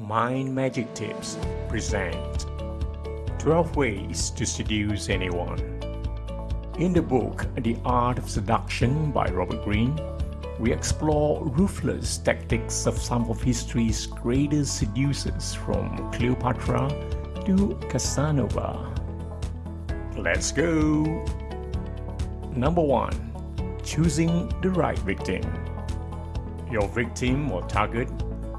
Mind Magic Tips present 12 Ways to Seduce Anyone. In the book The Art of Seduction by Robert Greene, we explore ruthless tactics of some of history's greatest seducers from Cleopatra to Casanova. Let's go! Number 1. Choosing the right victim. Your victim or target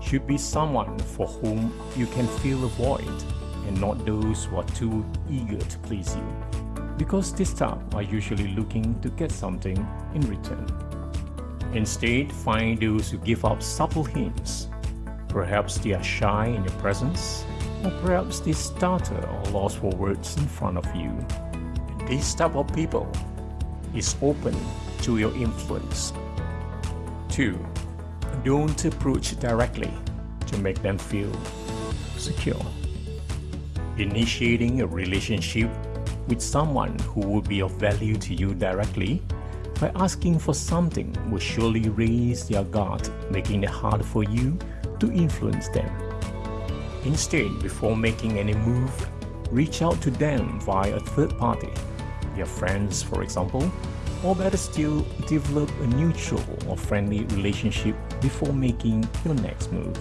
should be someone for whom you can feel a void and not those who are too eager to please you because this type are usually looking to get something in return. Instead, find those who give up subtle hints. Perhaps they are shy in your presence, or perhaps they stutter or lost for words in front of you. This type of people is open to your influence. 2 don't approach directly to make them feel secure. Initiating a relationship with someone who will be of value to you directly by asking for something will surely raise their guard, making it hard for you to influence them. Instead, before making any move, reach out to them via a third party, your friends for example, or better still, develop a neutral or friendly relationship before making your next move.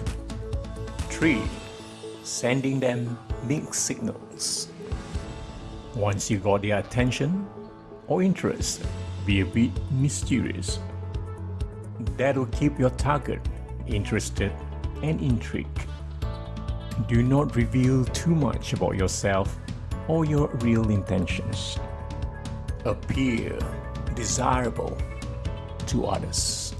3. Sending them mixed signals. Once you got their attention or interest, be a bit mysterious. That will keep your target interested and intrigued. Do not reveal too much about yourself or your real intentions. Appear desirable to others.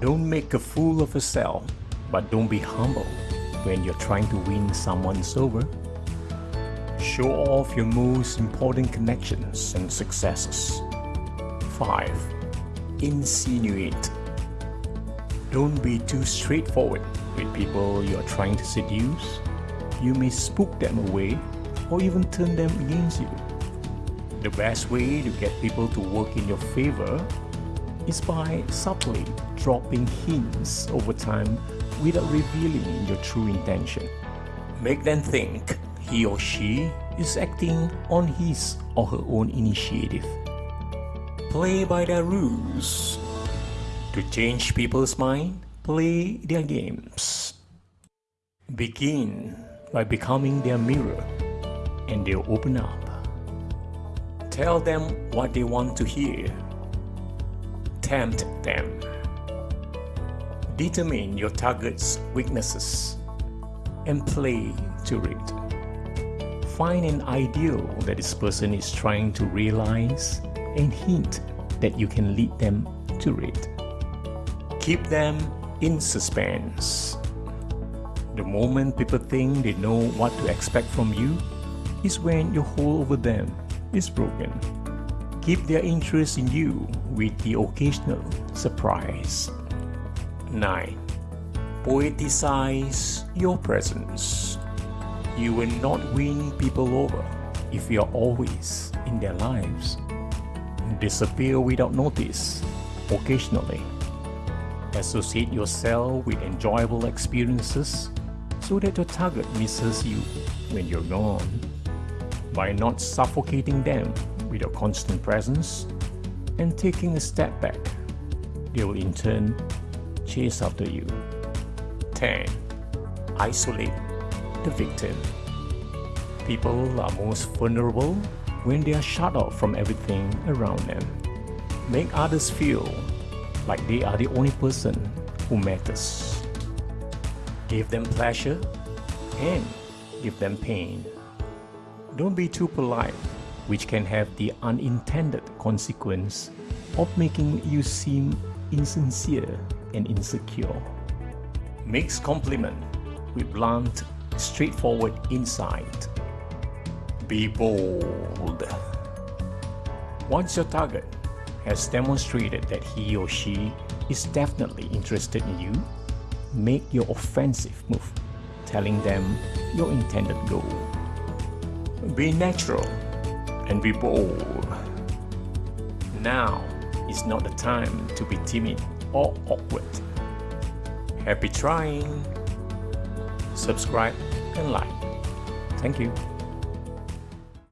Don't make a fool of yourself, but don't be humble when you're trying to win someone's over. Show off your most important connections and successes. 5. Insinuate. Don't be too straightforward with people you are trying to seduce. You may spook them away or even turn them against you. The best way to get people to work in your favor is by subtly dropping hints over time without revealing your true intention. Make them think he or she is acting on his or her own initiative. Play by their rules. To change people's mind, play their games. Begin by becoming their mirror and they'll open up. Tell them what they want to hear. Tempt them. Determine your target's weaknesses and play to it. Find an ideal that this person is trying to realize and hint that you can lead them to it. Keep them in suspense. The moment people think they know what to expect from you is when you hold over them is broken. Keep their interest in you with the occasional surprise. 9. Poeticize your presence. You will not win people over if you are always in their lives. Disappear without notice occasionally. Associate yourself with enjoyable experiences so that your target misses you when you're gone by not suffocating them with your constant presence and taking a step back. They will in turn chase after you. 10. Isolate the victim. People are most vulnerable when they are shut off from everything around them. Make others feel like they are the only person who matters. Give them pleasure and give them pain. Don't be too polite, which can have the unintended consequence of making you seem insincere and insecure. Mix compliment with blunt, straightforward insight. Be bold. Once your target has demonstrated that he or she is definitely interested in you, make your offensive move, telling them your intended goal. Be natural and be bold. Now is not the time to be timid or awkward. Happy trying! subscribe, and like. Thank you.